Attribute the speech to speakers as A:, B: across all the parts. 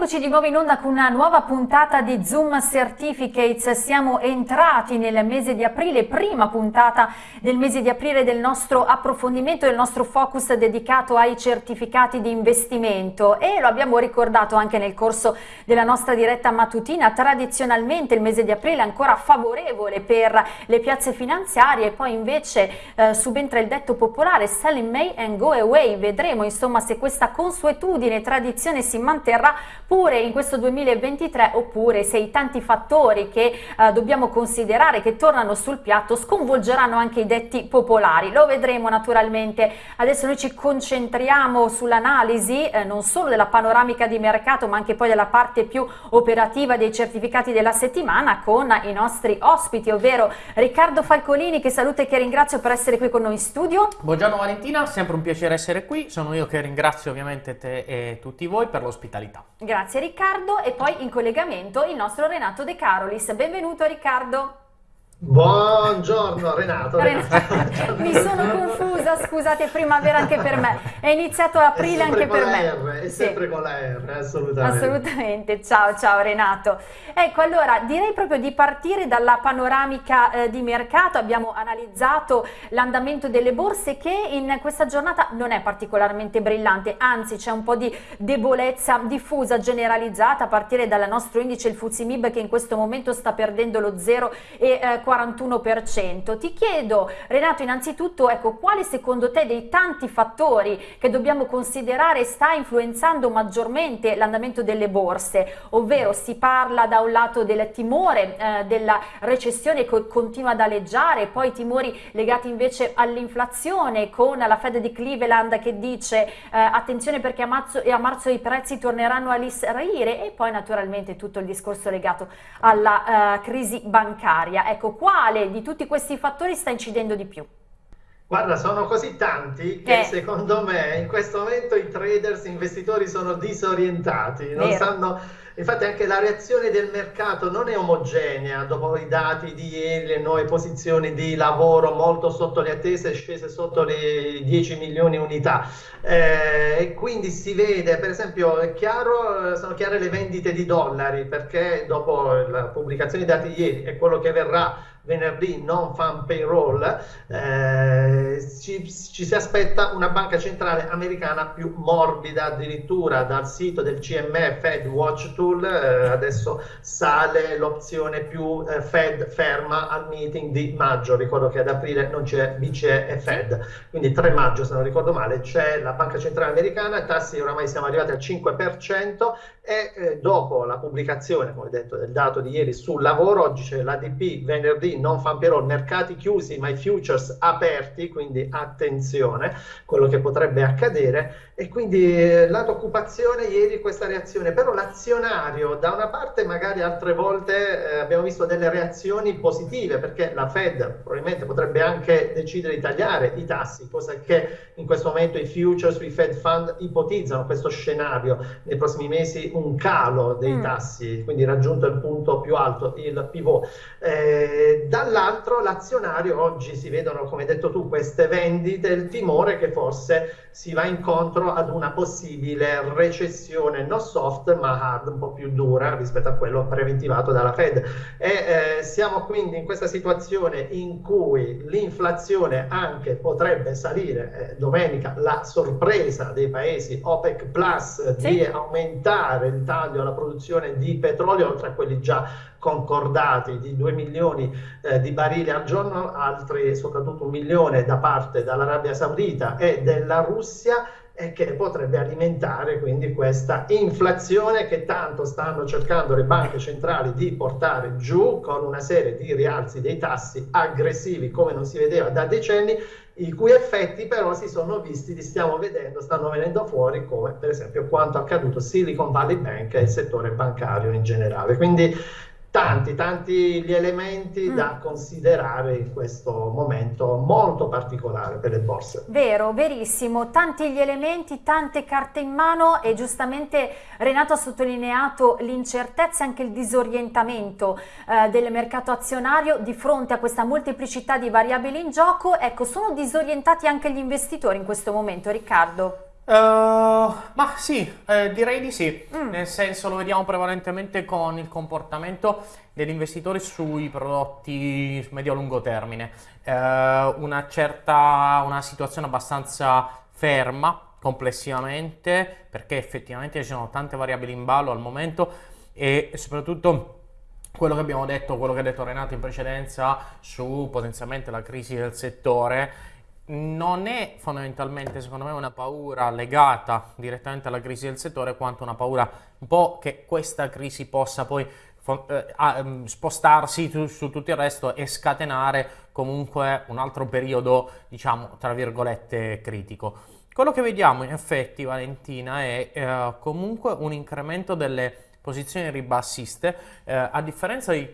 A: Eccoci di nuovo in onda con una nuova puntata di Zoom Certificates. Siamo entrati nel mese di aprile, prima puntata del mese di aprile del nostro approfondimento, del nostro focus dedicato ai certificati di investimento e lo abbiamo ricordato anche nel corso della nostra diretta mattutina. Tradizionalmente il mese di aprile è ancora favorevole per le piazze finanziarie e poi invece eh, subentra il detto popolare sell in May and go away. Vedremo insomma se questa consuetudine tradizione si manterrà pure in questo 2023 oppure se i tanti fattori che eh, dobbiamo considerare che tornano sul piatto sconvolgeranno anche i detti popolari. Lo vedremo naturalmente. Adesso noi ci concentriamo sull'analisi eh, non solo della panoramica di mercato ma anche poi della parte più operativa dei certificati della settimana con i nostri ospiti ovvero Riccardo Falcolini che saluto e che ringrazio per essere qui con noi in studio.
B: Buongiorno Valentina, sempre un piacere essere qui, sono io che ringrazio ovviamente te e tutti voi per l'ospitalità.
A: Grazie Riccardo e poi in collegamento il nostro Renato De Carolis. Benvenuto Riccardo.
C: Buongiorno Renato.
A: Renato. Mi sono confusa, scusate, primavera anche per me. È iniziato aprile anche per me.
C: R, è sempre sì. con la R, assolutamente.
A: Assolutamente. Ciao, ciao Renato. Ecco, allora direi proprio di partire dalla panoramica eh, di mercato. Abbiamo analizzato l'andamento delle borse che in questa giornata non è particolarmente brillante, anzi c'è un po' di debolezza diffusa, generalizzata a partire dal nostro indice il Fuzimib che in questo momento sta perdendo lo 0 e eh, 41%. Ti chiedo Renato innanzitutto ecco, quale secondo te dei tanti fattori che dobbiamo considerare sta influenzando maggiormente l'andamento delle borse, ovvero si parla da un lato del timore eh, della recessione che continua ad aleggiare, poi timori legati invece all'inflazione con la Fed di Cleveland che dice eh, attenzione perché a marzo, a marzo, i prezzi torneranno a salire e poi naturalmente tutto il discorso legato alla eh, crisi bancaria. Ecco, quale di tutti questi fattori sta incidendo di più?
C: Guarda, sono così tanti che eh. secondo me in questo momento i traders, gli investitori sono disorientati, non Vero. sanno Infatti anche la reazione del mercato non è omogenea dopo i dati di ieri, le nuove posizioni di lavoro molto sotto le attese, scese sotto le 10 milioni unità. Eh, e quindi si vede, per esempio, chiaro, sono chiare le vendite di dollari perché dopo la pubblicazione dei dati di ieri e quello che verrà venerdì non fan payroll, eh, ci, ci, si aspetta una banca centrale americana più morbida addirittura dal sito del CME Fed Watch Tool, eh, adesso sale l'opzione più eh, Fed ferma al meeting di maggio, ricordo che ad aprile non c'è BCE e Fed, quindi 3 maggio se non ricordo male c'è la banca centrale americana, tassi oramai siamo arrivati al 5% e eh, dopo la pubblicazione, come detto, del dato di ieri sul lavoro, oggi c'è l'ADP venerdì non fan payroll, mercati chiusi ma i futures aperti, quindi attenzione, quello che potrebbe accadere. E quindi eh, lato occupazione ieri questa reazione, però l'azionario da una parte magari altre volte eh, abbiamo visto delle reazioni positive perché la Fed probabilmente potrebbe anche decidere di tagliare i tassi, cosa che in questo momento i futures sui Fed Fund ipotizzano questo scenario. Nei prossimi mesi un calo dei mm. tassi, quindi raggiunto il punto più alto, il pivot. Eh, dall'altro l'azionario oggi si vedono, come hai detto tu, queste vendite, il timore che forse si va incontro ad una possibile recessione non soft ma hard, un po' più dura rispetto a quello preventivato dalla Fed. E eh, siamo quindi in questa situazione in cui l'inflazione anche potrebbe salire, eh, domenica la sorpresa dei paesi OPEC Plus sì. di aumentare il taglio alla produzione di petrolio oltre a quelli già concordati di 2 milioni eh, di barili al giorno, altri soprattutto un milione da parte dall'Arabia Saudita e della Russia e che potrebbe alimentare quindi questa inflazione che tanto stanno cercando le banche centrali di portare giù con una serie di rialzi dei tassi aggressivi come non si vedeva da decenni i cui effetti però si sono visti, li stiamo vedendo, stanno venendo fuori come per esempio quanto accaduto Silicon Valley Bank e il settore bancario in generale. Quindi tanti, tanti gli elementi mm. da considerare in questo momento molto particolare per le borse.
A: Vero, verissimo, tanti gli elementi, tante carte in mano e giustamente Renato ha sottolineato l'incertezza e anche il disorientamento eh, del mercato azionario di fronte a questa molteplicità di variabili in gioco. Ecco, sono disorientati anche gli investitori in questo momento, Riccardo?
B: Uh, ma sì, eh, direi di sì, mm. nel senso lo vediamo prevalentemente con il comportamento degli investitori sui prodotti medio-lungo termine. Uh, una certa, una situazione abbastanza ferma complessivamente perché effettivamente ci sono tante variabili in ballo al momento e soprattutto quello che abbiamo detto, quello che ha detto Renato in precedenza su potenzialmente la crisi del settore non è fondamentalmente secondo me una paura legata direttamente alla crisi del settore quanto una paura un po' che questa crisi possa poi eh, mm, spostarsi su, su, tutto il resto e scatenare comunque un altro periodo diciamo tra virgolette critico. Quello che vediamo in effetti Valentina è eh, comunque un incremento delle posizioni ribassiste eh, a differenza di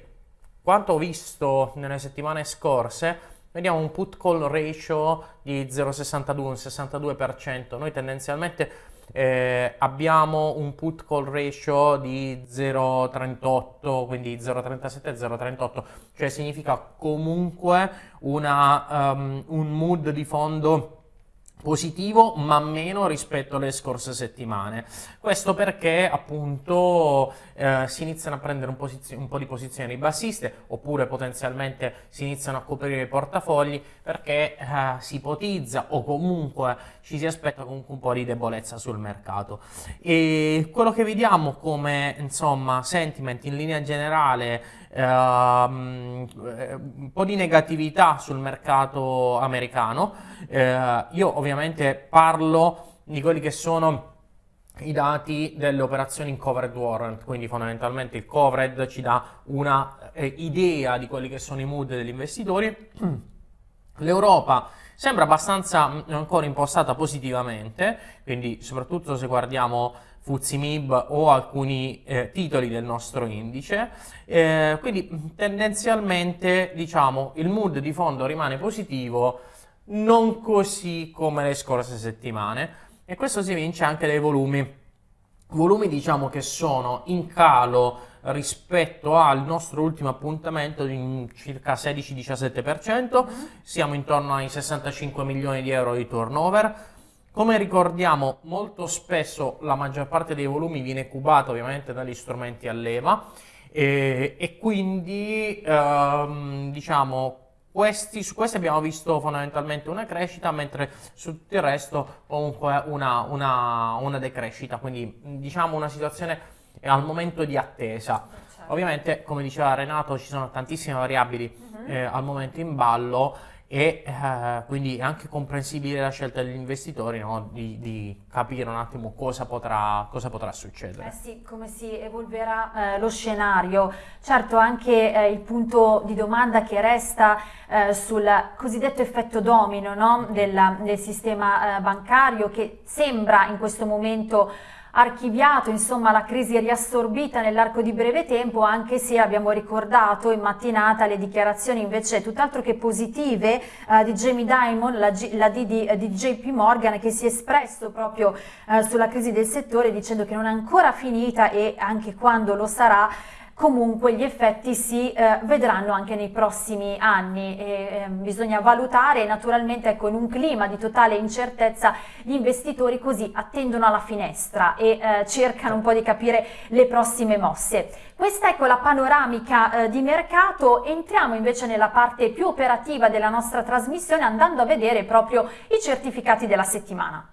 B: quanto ho visto nelle settimane scorse vediamo un put call ratio di 0,62, un 62%. Noi tendenzialmente eh, abbiamo un put call ratio di 0,38, quindi 0,37 0,38, cioè significa comunque una, um, un mood di fondo positivo ma meno rispetto alle scorse settimane. Questo perché appunto eh, si iniziano a prendere un, un, po' di posizioni bassiste oppure potenzialmente si iniziano a coprire i portafogli perché eh, si ipotizza o comunque ci si aspetta comunque un po' di debolezza sul mercato. E quello che vediamo come insomma sentiment in linea generale Ehm, un po' di negatività sul mercato americano. Uh, io ovviamente parlo di quelli che sono i dati delle operazioni in covered warrant, quindi fondamentalmente il covered ci dà una eh, idea di quelli che sono i mood degli investitori. L'Europa sembra abbastanza mm, ancora impostata positivamente, quindi soprattutto se guardiamo Fuzimib o alcuni eh, titoli del nostro indice, eh, quindi tendenzialmente diciamo il mood di fondo rimane positivo, non così come le scorse settimane. E questo si vince anche dai volumi. Volumi diciamo che sono in calo rispetto al nostro ultimo appuntamento di circa 16-17%, siamo intorno ai 65 milioni di euro di turnover, come ricordiamo molto spesso la maggior parte dei volumi viene cubata ovviamente dagli strumenti a leva e, e quindi ehm, diciamo questi, su questi abbiamo visto fondamentalmente una crescita mentre su tutto il resto comunque una, una, una decrescita quindi diciamo una situazione al momento di attesa certo. ovviamente come diceva Renato ci sono tantissime variabili uh -huh. eh, al momento in ballo e eh, quindi è anche comprensibile la scelta degli investitori no? di, di, capire un attimo cosa potrà, cosa potrà succedere.
A: Eh sì, come si evolverà eh, lo scenario. Certo anche eh, il punto di domanda che resta eh, sul cosiddetto effetto domino no? del, del, sistema eh, bancario che sembra in questo momento archiviato insomma la crisi riassorbita nell'arco di breve tempo anche se abbiamo ricordato in mattinata le dichiarazioni invece tutt'altro che positive eh, di Jamie Dimon, la, G, la D di, di, JP Morgan che si è espresso proprio eh, sulla crisi del settore dicendo che non è ancora finita e anche quando lo sarà comunque gli effetti si eh, vedranno anche nei prossimi anni e, eh, bisogna valutare naturalmente ecco, in un clima di totale incertezza gli investitori così attendono alla finestra e eh, cercano un po' di capire le prossime mosse. Questa ecco la panoramica eh, di mercato, entriamo invece nella parte più operativa della nostra trasmissione andando a vedere proprio i certificati della settimana.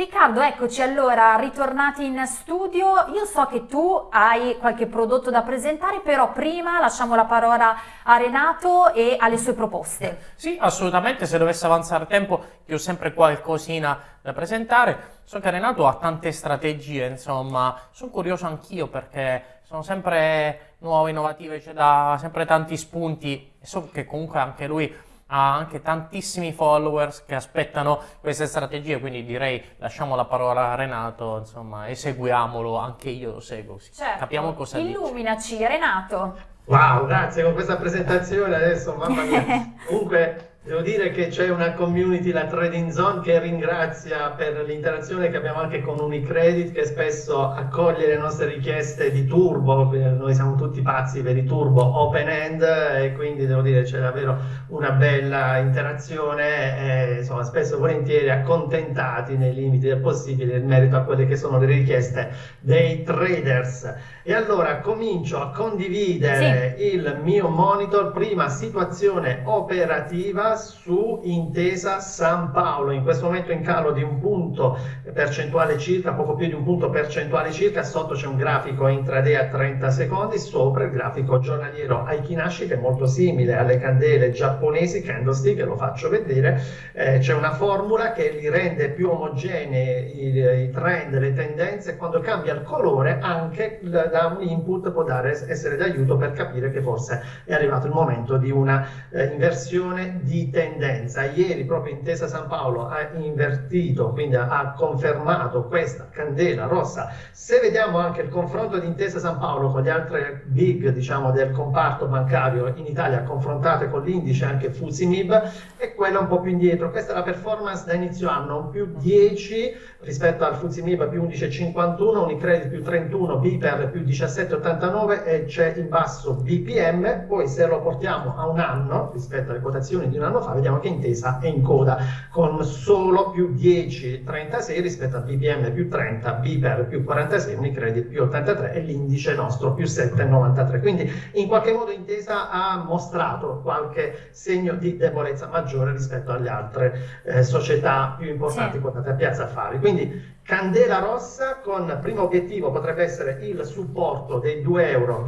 A: Riccardo, eccoci allora, ritornati in studio. Io so che tu hai qualche prodotto da presentare, però prima lasciamo la parola a Renato e alle sue proposte.
B: Sì, assolutamente, se dovesse avanzare tempo, io ho sempre qualcosina da presentare. So che Renato ha tante strategie, insomma, sono curioso anch'io perché sono sempre nuove, innovative, c'è da sempre tanti spunti so che comunque anche lui ha anche tantissimi followers che aspettano queste strategie, quindi direi lasciamo la parola a Renato, insomma, e seguiamolo, anche io lo seguo,
A: certo. capiamo cosa Illuminaci, dice. Renato.
C: Wow, grazie con questa presentazione adesso, mamma mia. Comunque Devo dire che c'è una community, la Trading Zone, che ringrazia per l'interazione che abbiamo anche con Unicredit, che spesso accoglie le nostre richieste di turbo. Noi siamo tutti pazzi per i turbo open end e quindi devo dire c'è davvero una bella interazione. E, insomma, spesso volentieri accontentati nei limiti del possibile in merito a quelle che sono le richieste dei traders. E allora comincio a condividere sì. il mio monitor. Prima situazione operativa su Intesa San Paolo, in questo momento in calo di un punto percentuale circa, poco più di un punto percentuale circa, sotto c'è un grafico intraday a 30 secondi, sopra il grafico giornaliero Aikinashi che è molto simile alle candele giapponesi, candlestick, lo faccio vedere, eh, c'è una formula che li rende più omogenei i, i trend, le tendenze, quando cambia il colore anche da un input può dare, essere d'aiuto per capire che forse è arrivato il momento di una eh, inversione di tendenza. Ieri proprio Intesa San Paolo ha invertito, quindi ha confermato questa candela rossa. Se vediamo anche il confronto di Intesa San Paolo con le altre big diciamo, del comparto bancario in Italia, confrontate con l'indice anche Fusimib, è quella un po' più indietro. Questa è la performance da inizio anno, più 10 rispetto al Fusimib più 11,51, Unicredit più 31, Biper più 17,89 e c'è in basso BPM. Poi se lo portiamo a un anno rispetto alle quotazioni di un anno fa, vediamo che Intesa è in coda con solo più 10,36 rispetto a BPM più 30, Biper più 46, Unicredit più 83 e l'indice nostro più 7,93. Quindi in qualche modo Intesa ha mostrato qualche segno di debolezza maggiore rispetto alle altre eh, società più importanti sì. quotate a Piazza Affari. Quindi Candela rossa con primo obiettivo potrebbe essere il supporto dei 2,20 euro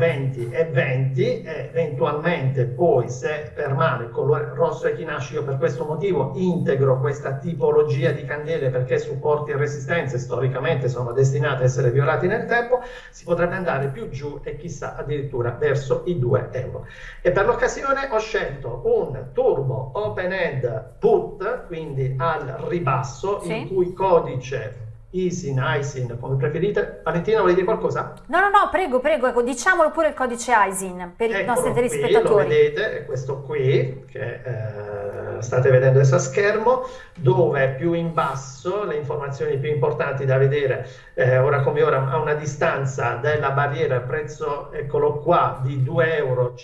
C: e 20 e eventualmente poi se permane il colore rosso e chinasci io per questo motivo integro questa tipologia di candele perché supporti e resistenze storicamente sono destinate a essere violati nel tempo si potrebbe andare più giù e chissà addirittura verso i 2 euro e per l'occasione ho scelto un turbo open end put quindi al ribasso sì. il cui codice Isin, Isin, come preferite. Valentina, vuoi dire qualcosa?
A: No, no, no, prego, prego, ecco, diciamolo pure il codice Isin per Eccolo i nostri
C: telespettatori. Qui, lo vedete, è questo qui, che eh, state vedendo adesso a schermo, dove più in basso le informazioni più importanti da vedere, eh, ora come ora, a una distanza della barriera, il prezzo, eccolo qua, di 2,54 euro,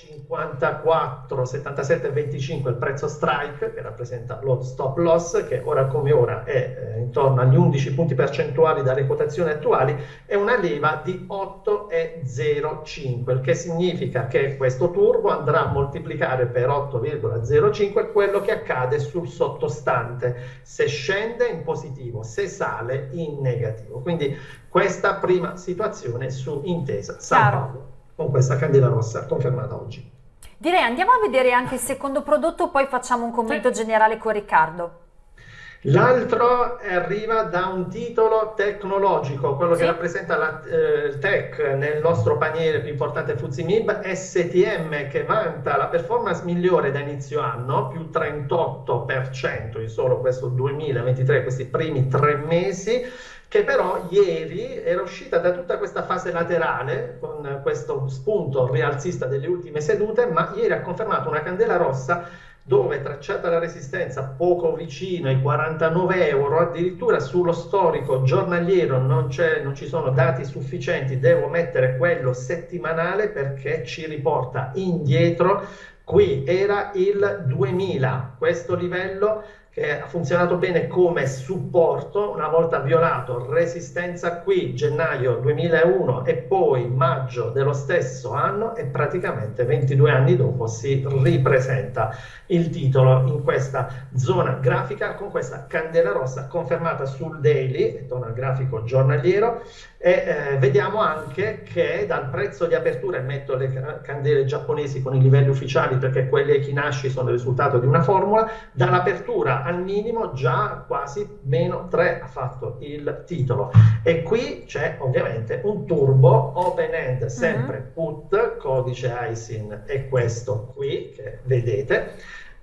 C: 77,25, il prezzo strike, che rappresenta lo stop loss, che ora come ora è eh, intorno agli 11 punti percentuali percentuali dalle quotazioni attuali è una leva di 8,05, il che significa che questo turbo andrà a moltiplicare per 8,05 quello che accade sul sottostante, se scende in positivo, se sale in negativo. Quindi questa prima situazione su Intesa San Paolo, con questa candela rossa confermata oggi.
A: Direi andiamo a vedere anche il secondo prodotto, poi facciamo un commento generale con Riccardo.
C: L'altro arriva da un titolo tecnologico, quello sì. che rappresenta la, eh, tech nel nostro paniere più importante Fuzimib, STM che vanta la performance migliore da inizio anno, più 38% in solo questo 2023, questi primi tre mesi, che però ieri era uscita da tutta questa fase laterale con questo spunto rialzista delle ultime sedute, ma ieri ha confermato una candela rossa dove tracciata la resistenza poco vicino ai 49 euro, addirittura sullo storico giornaliero non, non, ci sono dati sufficienti, devo mettere quello settimanale perché ci riporta indietro. Qui era il 2000, questo livello che ha funzionato bene come supporto una volta violato resistenza qui gennaio 2001 e poi maggio dello stesso anno e praticamente 22 anni dopo si ripresenta il titolo in questa zona grafica con questa candela rossa confermata sul daily, torna al grafico giornaliero e eh, vediamo anche che dal prezzo di apertura, metto le candele giapponesi con i livelli ufficiali perché quelle Ekinashi sono il risultato di una formula, dall'apertura al minimo già quasi meno 3 ha fatto il titolo. E qui c'è ovviamente un turbo open end, sempre uh-huh. put, codice ISIN è questo qui che vedete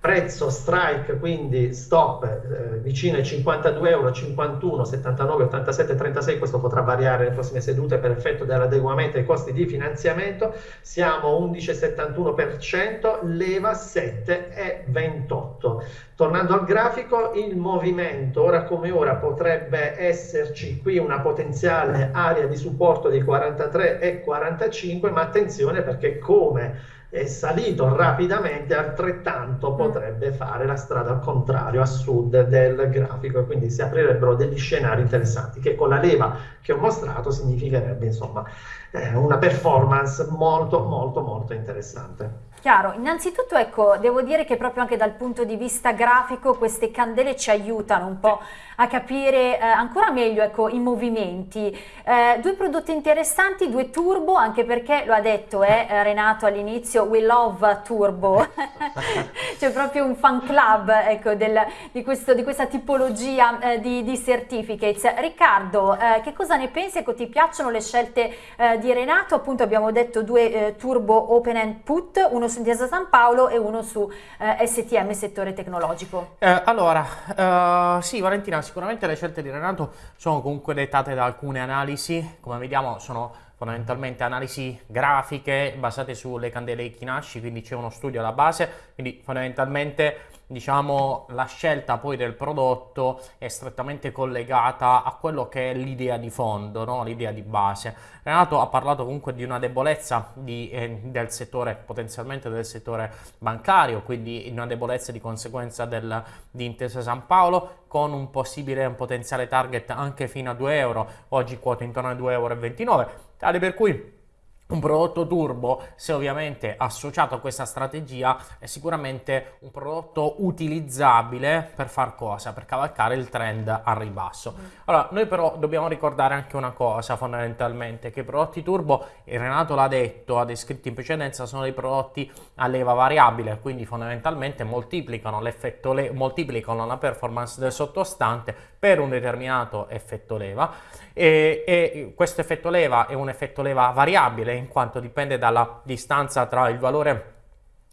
C: prezzo strike, quindi stop eh, vicino ai 52 euro, 51, 79, 87, 36, questo potrà variare nelle prossime sedute per effetto dell'adeguamento ai costi di finanziamento, siamo 11,71%, leva 7,28. Tornando al grafico, il movimento ora come ora potrebbe esserci qui una potenziale area di supporto di 43,45, ma attenzione perché come è salito rapidamente, altrettanto mm. potrebbe fare la strada al contrario, a sud del grafico, e quindi si aprirebbero degli scenari interessanti, che con la leva che ho mostrato significherebbe insomma eh, una performance molto molto molto interessante.
A: Chiaro, innanzitutto ecco, devo dire che proprio anche dal punto di vista grafico queste candele ci aiutano un po' a capire eh, ancora meglio ecco, i movimenti. Eh, due prodotti interessanti, due turbo, anche perché lo ha detto eh, Renato all'inizio, we love turbo, c'è proprio un fan club ecco, del, di, questo, di, questa tipologia eh, di, di, certificates. Riccardo, eh, che cosa ne pensi? Ecco, ti piacciono le scelte eh, di Renato? Appunto abbiamo detto due turbo open and put, uno Intesa San Paolo e uno su eh, STM, settore tecnologico.
B: Eh, allora, uh, sì Valentina, sicuramente le scelte di Renato sono comunque dettate da alcune analisi, come vediamo sono fondamentalmente analisi grafiche basate sulle candele Ikinashi, quindi c'è uno studio alla base, quindi fondamentalmente diciamo la scelta poi del prodotto è strettamente collegata a quello che è l'idea di fondo, no? l'idea di base. Renato ha parlato comunque di una debolezza di, eh, del settore, potenzialmente del settore bancario, quindi una debolezza di conseguenza del, di Intesa San Paolo con un possibile un potenziale target anche fino a 2 euro, oggi quota intorno a 2,29 euro, tale per cui un prodotto turbo, se ovviamente associato a questa strategia, è sicuramente un prodotto utilizzabile per far cosa? Per cavalcare il trend al ribasso. Allora, noi però dobbiamo ricordare anche una cosa fondamentalmente, che i prodotti turbo, Renato l'ha detto, ha descritto in precedenza, sono dei prodotti a leva variabile, quindi fondamentalmente moltiplicano l'effetto le moltiplicano la performance del sottostante per un determinato effetto leva e, e questo effetto leva è un effetto leva variabile in quanto dipende dalla distanza tra il valore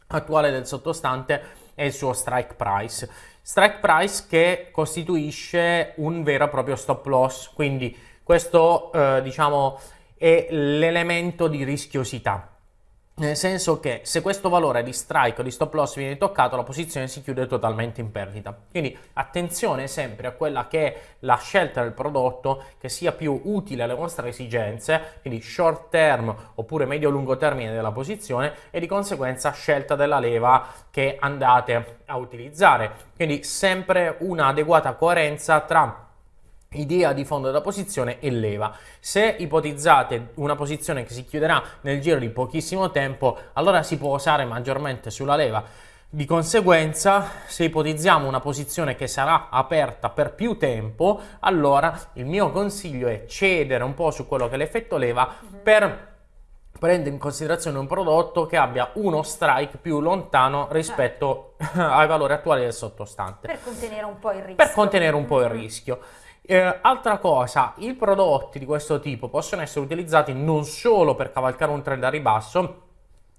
B: attuale del sottostante e il suo strike price. Strike price che costituisce un vero e proprio stop loss, quindi questo eh, diciamo è l'elemento di rischiosità. Nel senso che se questo valore di strike o di stop loss viene toccato, la posizione si chiude totalmente in perdita. Quindi attenzione sempre a quella che è la scelta del prodotto che sia più utile alle vostre esigenze, quindi short term oppure medio-lungo termine della posizione e di conseguenza scelta della leva che andate a utilizzare. Quindi sempre un'adeguata coerenza tra idea di fondo della posizione e leva. Se ipotizzate una posizione che si chiuderà nel giro di pochissimo tempo, allora si può usare maggiormente sulla leva. Di conseguenza, se ipotizziamo una posizione che sarà aperta per più tempo, allora il mio consiglio è cedere un po' su quello che è l'effetto leva mm-hmm. per prendere in considerazione un prodotto che abbia uno strike più lontano rispetto certo. ai valori attuali del sottostante.
A: Per contenere un po' il rischio.
B: Per contenere un po' il rischio. Eh, altra cosa, i prodotti di questo tipo possono essere utilizzati non solo per cavalcare un trend a ribasso,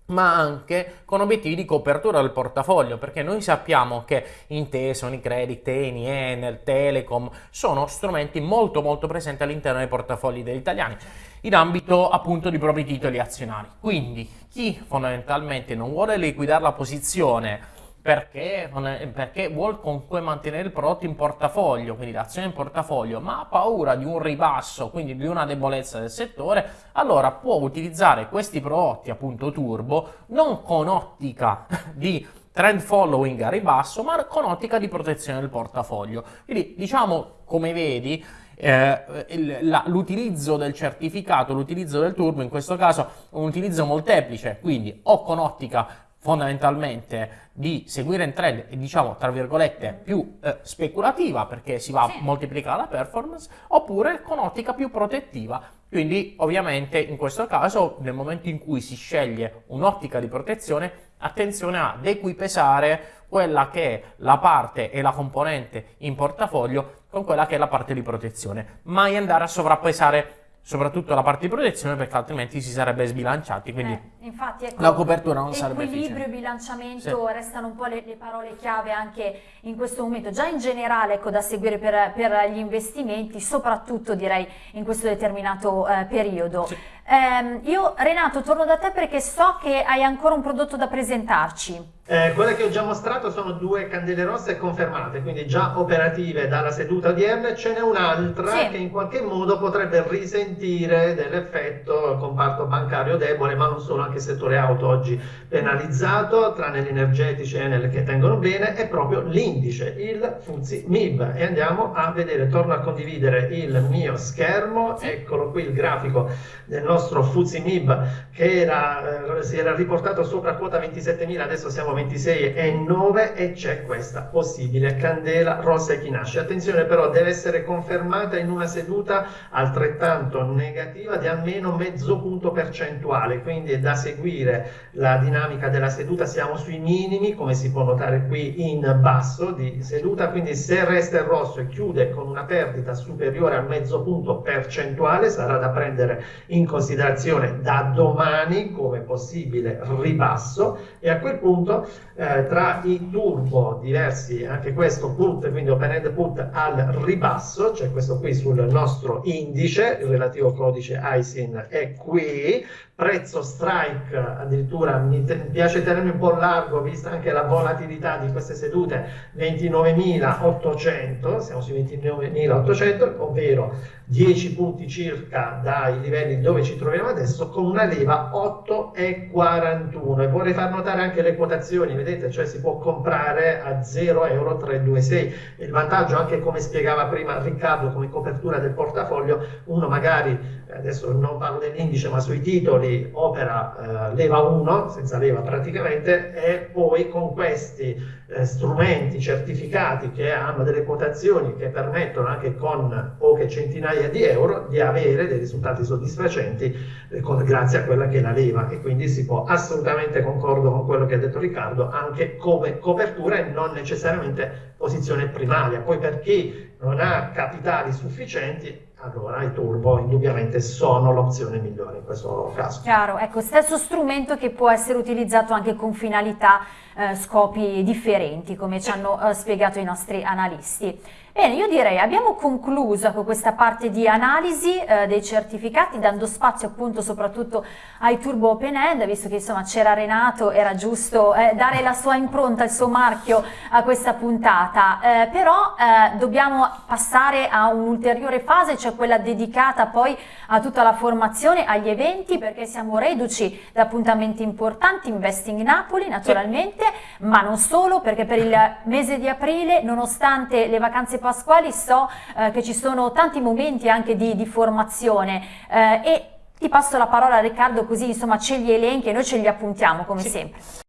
B: ma anche con obiettivi di copertura del portafoglio, perché noi sappiamo che Intesa, Unicredit, Eni, Enel, Telecom sono strumenti molto molto presenti all'interno dei portafogli degli italiani in ambito appunto di propri titoli azionari. Quindi chi fondamentalmente non vuole liquidare la posizione perché, perché vuole comunque mantenere il prodotto in portafoglio, quindi l'azione in portafoglio, ma ha paura di un ribasso, quindi di una debolezza del settore, allora può utilizzare questi prodotti appunto turbo non con ottica di trend following a ribasso, ma con ottica di protezione del portafoglio. Quindi diciamo, come vedi, eh, l'utilizzo del certificato, l'utilizzo del turbo, in questo caso un utilizzo molteplice, quindi o con ottica fondamentalmente di seguire un trend diciamo tra virgolette più eh, speculativa perché si va a moltiplicare la performance oppure con ottica più protettiva. Quindi ovviamente in questo caso nel momento in cui si sceglie un'ottica di protezione attenzione ad equipesare quella che è la parte e la componente in portafoglio con quella che è la parte di protezione. Mai andare a sovrappesare soprattutto la parte di protezione perché altrimenti si sarebbe sbilanciati quindi
A: eh Infatti, ecco,
B: la copertura non sarebbe
A: Equilibrio e bilanciamento sì. restano un po' le, le, parole chiave anche in questo momento, già in generale ecco, da seguire per, per, gli investimenti, soprattutto direi in questo determinato eh, periodo. Sì. Eh, io Renato torno da te perché so che hai ancora un prodotto da presentarci.
C: Eh, quelle che ho già mostrato sono due candele rosse confermate, quindi già operative dalla seduta odierna. Ce n'è un'altra sì. che in qualche modo potrebbe risentire dell'effetto comparto bancario debole, ma non solo, anche il settore auto oggi penalizzato, tranne gli energetici e Enel che tengono bene, è proprio l'indice, il FUZI MIB. E andiamo a vedere, torno a condividere il mio schermo, eccolo qui il grafico del nostro FUZI MIB che era, eh, si era riportato sopra quota 27.000, adesso siamo 26 e 9 e c'è questa possibile candela rossa echinacea. Attenzione però deve essere confermata in una seduta altrettanto negativa di almeno mezzo punto percentuale, quindi è da seguire la dinamica della seduta, siamo sui minimi come si può notare qui in basso di seduta, quindi se resta il rosso e chiude con una perdita superiore al mezzo punto percentuale sarà da prendere in considerazione da domani come possibile ribasso. E a quel punto eh, tra i turbo diversi, anche questo put, quindi open end put al ribasso, cioè questo qui sul nostro indice, il relativo codice ISIN è qui, prezzo strike addirittura mi piace tenermi un po' largo vista anche la volatilità di queste sedute 29.800 siamo sui 29.800 ovvero 10 punti circa dai livelli dove ci troviamo adesso con una leva 8,41 e vorrei far notare anche le quotazioni vedete? Cioè si può comprare a 0 euro 326 il vantaggio anche come spiegava prima Riccardo come copertura del portafoglio uno magari adesso non parlo dell'indice ma sui titoli opera eh, leva 1 senza leva praticamente e poi con questi eh, strumenti certificati che hanno delle quotazioni che permettono anche con poche centinaia di euro di avere dei risultati soddisfacenti eh, con, grazie a quella che è la leva e quindi si può assolutamente concordo con quello che ha detto Riccardo anche come copertura e non necessariamente posizione primaria poi per chi non ha capitali sufficienti allora i turbo indubbiamente sono l'opzione migliore in questo caso.
A: Chiaro, ecco, stesso strumento che può essere utilizzato anche con finalità, eh, scopi differenti, come ci hanno eh, spiegato i nostri analisti. Bene, io direi abbiamo concluso con questa parte di analisi eh, dei certificati, dando spazio appunto soprattutto ai turbo open end, visto che insomma c'era Renato, era giusto eh, dare la sua impronta, il suo marchio a questa puntata, eh, però eh, dobbiamo passare a un'ulteriore fase, cioè quella dedicata poi a tutta la formazione, agli eventi, perché siamo reduci da appuntamenti importanti, Investing Napoli naturalmente, ma non solo, perché per il mese di aprile, nonostante le vacanze Pasquali so eh, che ci sono tanti momenti anche di, di formazione eh, e ti passo la parola Riccardo così insomma ce li elenchi e noi ce li appuntiamo come sì. sempre.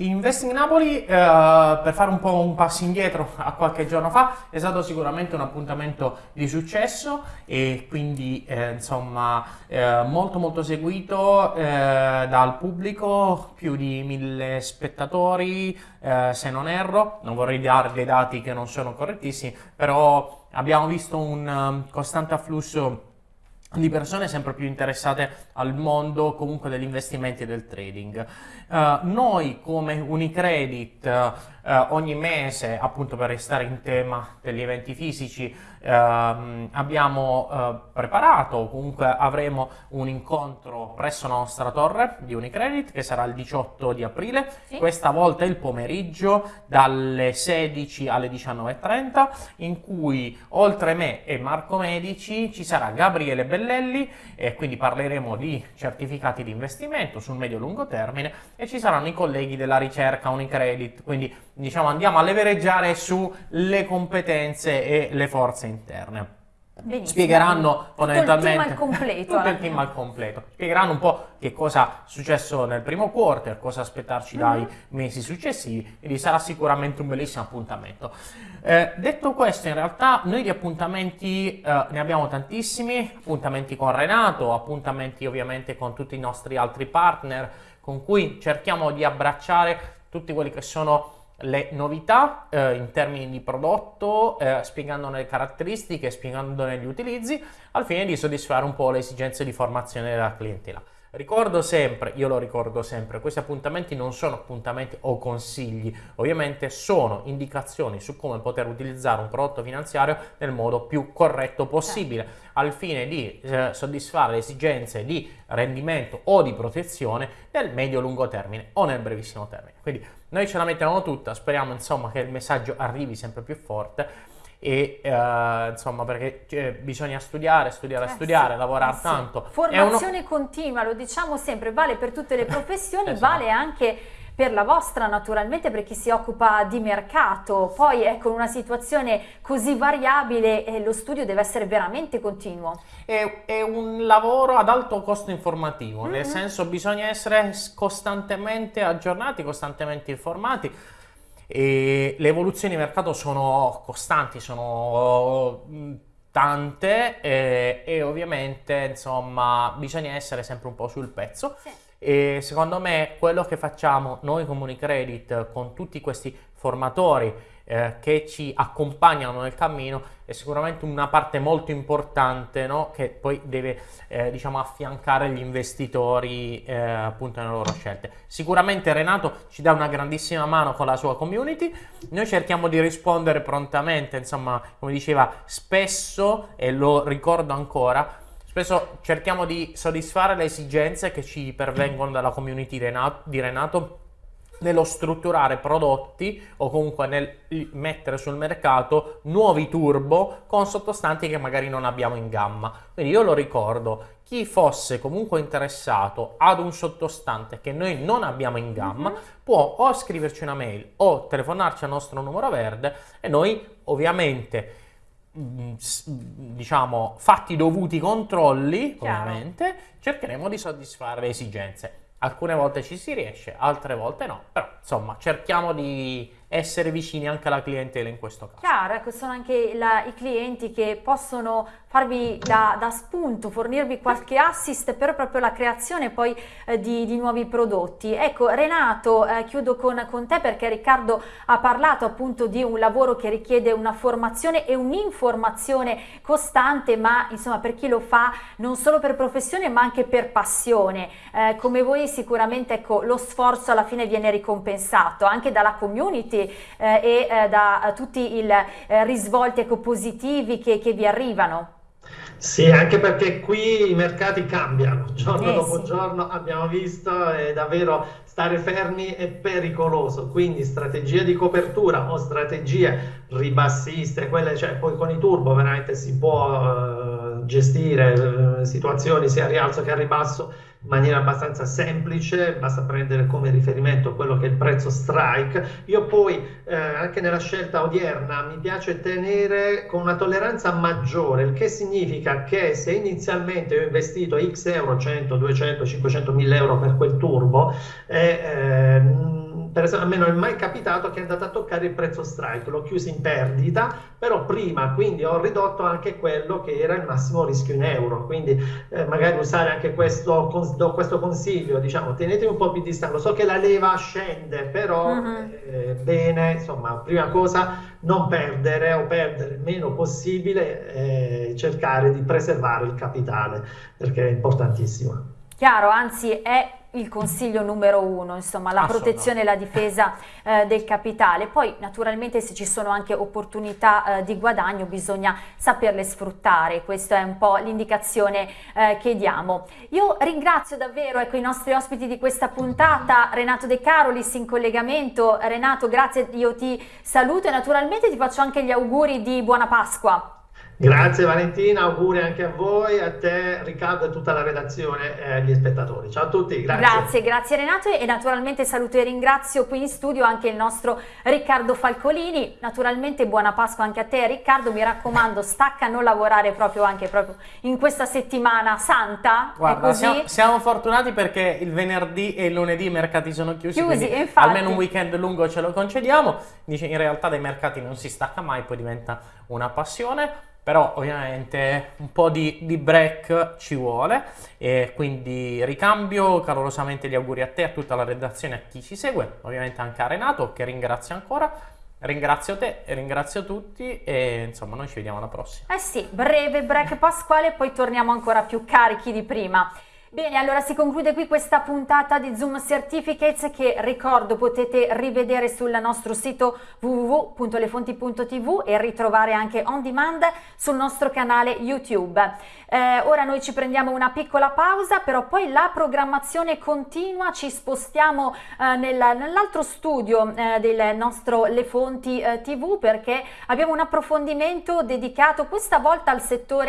B: Investing Napoli, eh, per fare un po' un passo indietro a qualche giorno fa, è stato sicuramente un appuntamento di successo e quindi eh, insomma eh, molto molto seguito eh, dal pubblico, più di mille spettatori eh, se non erro, non vorrei dare dei dati che non sono correttissimi, però abbiamo visto un um, costante afflusso di persone sempre più interessate al mondo comunque degli investimenti e del trading. Uh, noi come Unicredit uh, ogni mese, appunto per restare in tema degli eventi fisici, uh, abbiamo preparato, comunque avremo un incontro presso la nostra torre di Unicredit che sarà il 18 di aprile, sì. questa volta il pomeriggio dalle 16 alle 19.30 in cui oltre me e Marco Medici ci sarà Gabriele Bellelli e quindi parleremo di certificati di investimento sul medio-lungo termine e ci saranno i colleghi della ricerca Unicredit, quindi diciamo andiamo a levereggiare sulle competenze e le forze interne. Benissimo. Spiegheranno fondamentalmente
A: tutto il team al completo.
B: tutto il team al completo. Spiegheranno un po' che cosa è successo nel primo quarter, cosa aspettarci mm -hmm. dai mesi successivi, quindi sarà sicuramente un bellissimo appuntamento. Eh, detto questo, in realtà noi di appuntamenti eh, ne abbiamo tantissimi, appuntamenti con Renato, appuntamenti ovviamente con tutti i nostri altri partner, con cui cerchiamo di abbracciare tutti quelli che sono le novità eh, in termini di prodotto, eh, spiegandone le caratteristiche, spiegandone gli utilizzi, al fine di soddisfare un po' le esigenze di formazione della clientela. Ricordo sempre, io lo ricordo sempre, questi appuntamenti non sono appuntamenti o consigli, ovviamente sono indicazioni su come poter utilizzare un prodotto finanziario nel modo più corretto possibile. Al fine di eh, soddisfare le esigenze di rendimento o di protezione nel medio-lungo termine o nel brevissimo termine. Quindi noi ce la mettiamo tutta, speriamo insomma che il messaggio arrivi sempre più forte e uh, insomma perché cioè, bisogna studiare, studiare, eh studiare, sì, lavorare eh tanto.
A: Formazione uno... continua, lo diciamo sempre, vale per tutte le professioni, esatto. vale anche per la vostra naturalmente per chi si occupa di mercato, poi è con una situazione così variabile eh, lo studio deve essere veramente continuo.
B: È, è un lavoro ad alto costo informativo, mm-hmm. nel senso bisogna essere costantemente aggiornati, costantemente informati e le evoluzioni di mercato sono costanti, sono mm, tante e, e, ovviamente insomma bisogna essere sempre un po' sul pezzo. Sì. E secondo me quello che facciamo noi come Unicredit con tutti questi formatori eh, che ci accompagnano nel cammino è sicuramente una parte molto importante no? che poi deve eh, diciamo affiancare gli investitori eh, appunto nelle loro scelte. Sicuramente Renato ci dà una grandissima mano con la sua community, noi cerchiamo di rispondere prontamente, insomma come diceva spesso e lo ricordo ancora, spesso cerchiamo di soddisfare le esigenze che ci pervengono dalla community di Renato nello strutturare prodotti o comunque nel mettere sul mercato nuovi turbo con sottostanti che magari non abbiamo in gamma. Quindi io lo ricordo, chi fosse comunque interessato ad un sottostante che noi non abbiamo in gamma mm-hmm. può o scriverci una mail o telefonarci al nostro numero verde e noi ovviamente diciamo fatti i dovuti controlli Chiaro. ovviamente cercheremo di soddisfare le esigenze alcune volte ci si riesce, altre volte no, però insomma cerchiamo di essere vicini anche alla clientela in questo caso.
A: Chiaro, ecco, sono anche la, i clienti che possono farvi da, da, spunto, fornirvi qualche assist per proprio la creazione poi eh, di, di, nuovi prodotti. Ecco, Renato, eh, chiudo con, con, te perché Riccardo ha parlato appunto di un lavoro che richiede una formazione e un'informazione costante, ma insomma per chi lo fa non solo per professione ma anche per passione. Eh, come voi sicuramente ecco, lo sforzo alla fine viene ricompensato anche dalla community eh, e eh, da tutti i eh, risvolti ecco, positivi che, che vi arrivano.
C: Sì, anche perché qui i mercati cambiano, giorno eh, dopo sì. giorno abbiamo visto è davvero stare fermi è pericoloso, quindi strategie di copertura o strategie ribassiste, quelle cioè poi con i turbo veramente si può uh, gestire uh, situazioni sia a rialzo che a ribasso in maniera abbastanza semplice, basta prendere come riferimento quello che è il prezzo strike. Io poi eh, anche nella scelta odierna mi piace tenere con una tolleranza maggiore, il che significa che se inizialmente ho investito X euro, 100, 200, 500 1000 euro per quel turbo, eh, eh, per esempio, a me non è mai capitato che è andato a toccare il prezzo strike, l'ho chiuso in perdita, però prima quindi ho ridotto anche quello che era il massimo rischio in euro, quindi eh, magari usare anche questo, do questo consiglio, diciamo, tenetevi un po' più distante, so che la leva scende, però uh-huh. eh, bene, insomma, prima cosa non perdere o perdere il meno possibile, eh, cercare di preservare il capitale, perché è importantissimo.
A: Chiaro, anzi è il consiglio numero uno, insomma, la protezione e la difesa eh, del capitale. Poi naturalmente se ci sono anche opportunità eh, di guadagno bisogna saperle sfruttare, questa è un po' l'indicazione eh, che diamo. Io ringrazio davvero ecco, i nostri ospiti di questa puntata, Renato De Carolis in collegamento. Renato, grazie, io ti saluto e naturalmente ti faccio anche gli auguri di buona Pasqua.
C: Grazie Valentina, auguri anche a voi, a te Riccardo e tutta la redazione e agli spettatori. Ciao a tutti, grazie.
A: Grazie, grazie Renato e naturalmente saluto e ringrazio qui in studio anche il nostro Riccardo Falcolini. Naturalmente buona Pasqua anche a te Riccardo, mi raccomando stacca a non lavorare proprio anche proprio in questa settimana santa.
B: Guarda, siamo, siamo, fortunati perché il venerdì e il lunedì i mercati sono chiusi, chiusi infatti, almeno un weekend lungo ce lo concediamo. In realtà dai mercati non si stacca mai, poi diventa una passione però ovviamente un po' di, di break ci vuole e quindi ricambio calorosamente gli auguri a te, a tutta la redazione, a chi ci segue, ovviamente anche a Renato che ringrazio ancora. Ringrazio te ringrazio tutti e insomma noi ci vediamo alla prossima.
A: Eh sì, breve break pasquale e poi torniamo ancora più carichi di prima. Bene, allora si conclude qui questa puntata di Zoom Certificates che ricordo potete rivedere sul nostro sito www.lefonti.tv e ritrovare anche on demand sul nostro canale YouTube. Eh, ora noi ci prendiamo una piccola pausa, però poi la programmazione continua, ci spostiamo eh, nel, nell'altro studio eh, del nostro Le Fonti eh, TV perché abbiamo un approfondimento dedicato questa volta al settore